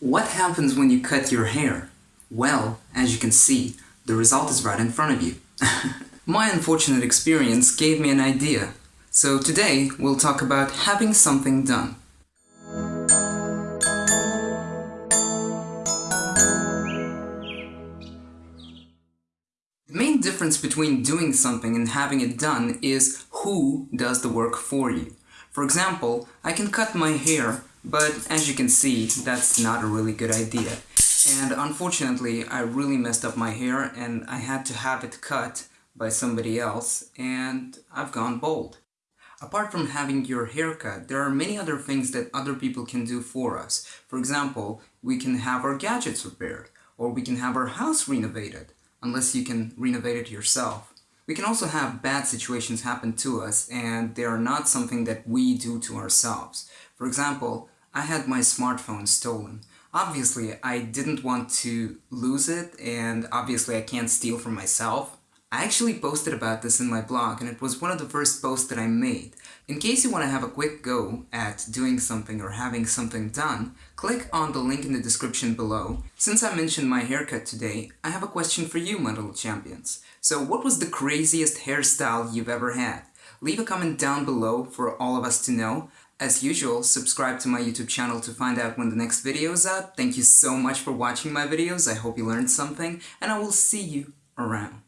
What happens when you cut your hair? Well, as you can see, the result is right in front of you. My unfortunate experience gave me an idea. So today, we'll talk about having something done. The main difference between doing something and having it done is who does the work for you. For example, I can cut my hair, but as you can see, that's not a really good idea. And unfortunately, I really messed up my hair and I had to have it cut by somebody else, and I've gone bald. Apart from having your hair cut, there are many other things that other people can do for us. For example, we can have our gadgets repaired, or we can have our house renovated unless you can renovate it yourself. We can also have bad situations happen to us and they are not something that we do to ourselves. For example, I had my smartphone stolen. Obviously, I didn't want to lose it and obviously I can't steal from myself. I actually posted about this in my blog and it was one of the first posts that I made. In case you want to have a quick go at doing something or having something done, click on the link in the description below. Since I mentioned my haircut today, I have a question for you, my little champions. So what was the craziest hairstyle you've ever had? Leave a comment down below for all of us to know. As usual, subscribe to my YouTube channel to find out when the next video is out. Thank you so much for watching my videos, I hope you learned something, and I will see you around.